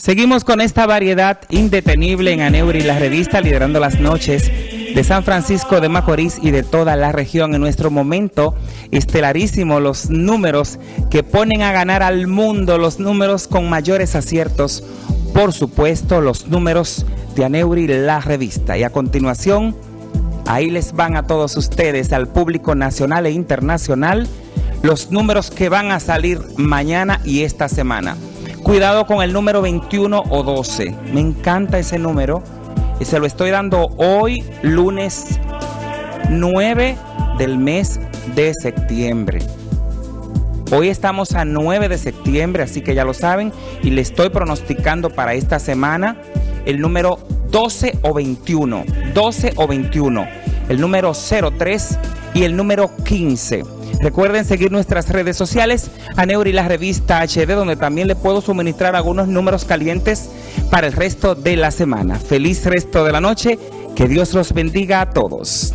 Seguimos con esta variedad indetenible en Aneuri, la revista liderando las noches de San Francisco de Macorís y de toda la región. En nuestro momento estelarísimo, los números que ponen a ganar al mundo, los números con mayores aciertos, por supuesto, los números de Aneuri, la revista. Y a continuación, ahí les van a todos ustedes, al público nacional e internacional, los números que van a salir mañana y esta semana. Cuidado con el número 21 o 12. Me encanta ese número. Y se lo estoy dando hoy, lunes 9 del mes de septiembre. Hoy estamos a 9 de septiembre, así que ya lo saben. Y le estoy pronosticando para esta semana el número 12 o 21. 12 o 21. El número 03 y el número 15. Recuerden seguir nuestras redes sociales, Aneuri la revista HD, donde también le puedo suministrar algunos números calientes para el resto de la semana. Feliz resto de la noche, que Dios los bendiga a todos.